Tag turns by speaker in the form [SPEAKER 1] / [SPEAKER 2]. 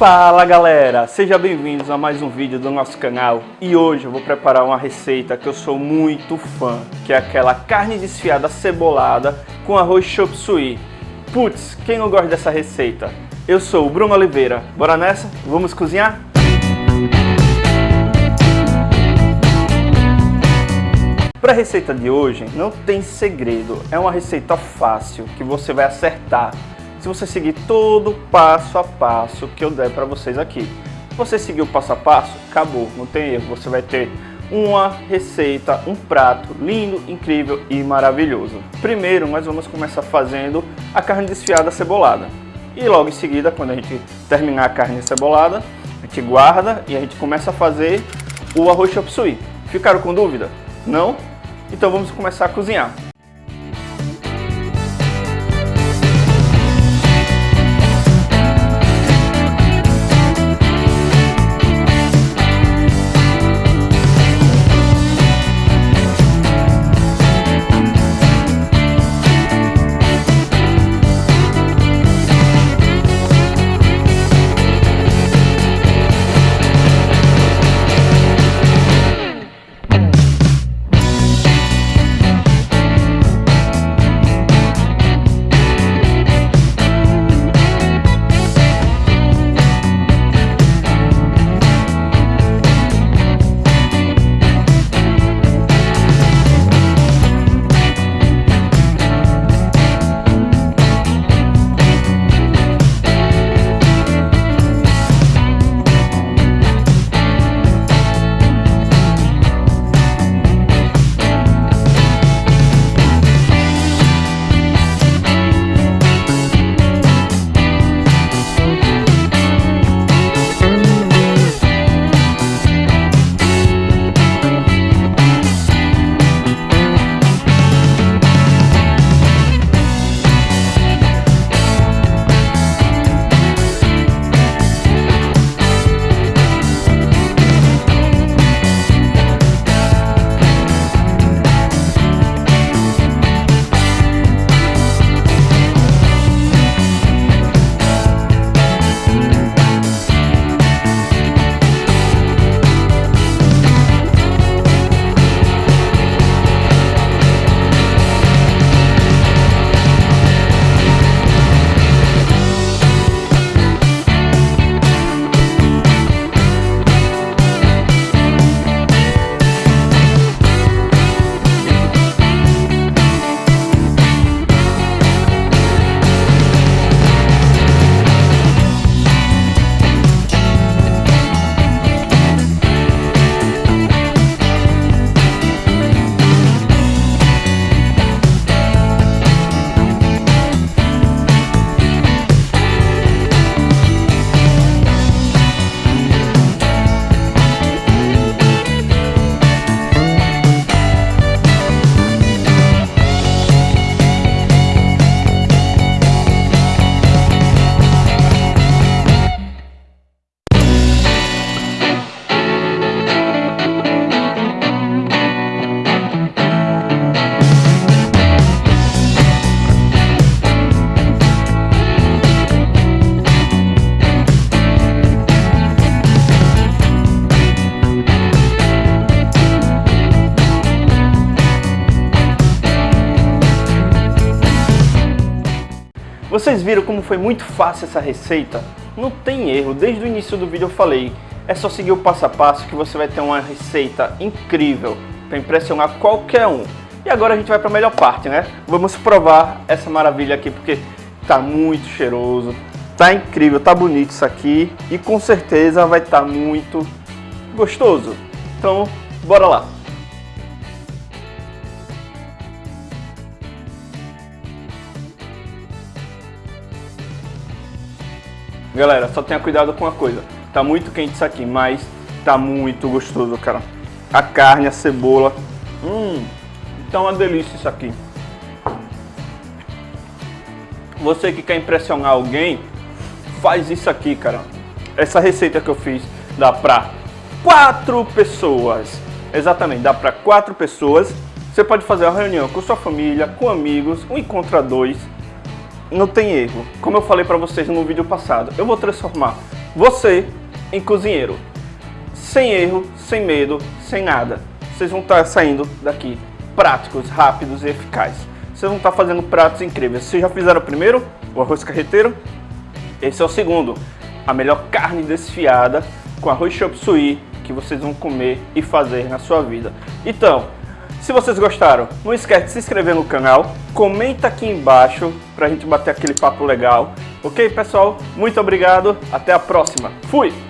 [SPEAKER 1] Fala galera, sejam bem-vindos a mais um vídeo do nosso canal e hoje eu vou preparar uma receita que eu sou muito fã, que é aquela carne desfiada cebolada com arroz chop suey. Putz, quem não gosta dessa receita? Eu sou o Bruno Oliveira, bora nessa? Vamos cozinhar? Para a receita de hoje não tem segredo, é uma receita fácil que você vai acertar se você seguir todo passo a passo que eu der para vocês aqui. Você seguir o passo a passo, acabou, não tem erro. Você vai ter uma receita, um prato lindo, incrível e maravilhoso. Primeiro, nós vamos começar fazendo a carne desfiada cebolada. E logo em seguida, quando a gente terminar a carne cebolada, a gente guarda e a gente começa a fazer o arroz chop suey. Ficaram com dúvida? Não? Então vamos começar a cozinhar. Vocês viram como foi muito fácil essa receita? Não tem erro, desde o início do vídeo eu falei, é só seguir o passo a passo que você vai ter uma receita incrível para impressionar qualquer um. E agora a gente vai para a melhor parte, né? Vamos provar essa maravilha aqui porque tá muito cheiroso, tá incrível, tá bonito isso aqui e com certeza vai estar tá muito gostoso. Então, bora lá! Galera, só tenha cuidado com uma coisa. Tá muito quente isso aqui, mas tá muito gostoso, cara. A carne, a cebola. Hum, tá uma delícia isso aqui. Você que quer impressionar alguém, faz isso aqui, cara. Essa receita que eu fiz dá pra quatro pessoas. Exatamente, dá pra quatro pessoas. Você pode fazer uma reunião com sua família, com amigos, um encontra dois não tem erro. Como eu falei para vocês no vídeo passado, eu vou transformar você em cozinheiro. Sem erro, sem medo, sem nada. Vocês vão estar saindo daqui práticos, rápidos e eficazes. Vocês vão estar fazendo pratos incríveis. Vocês já fizeram o primeiro, o arroz carreteiro? Esse é o segundo, a melhor carne desfiada com arroz chop suey que vocês vão comer e fazer na sua vida. Então, se vocês gostaram, não esquece de se inscrever no canal, comenta aqui embaixo pra gente bater aquele papo legal. Ok, pessoal? Muito obrigado, até a próxima. Fui!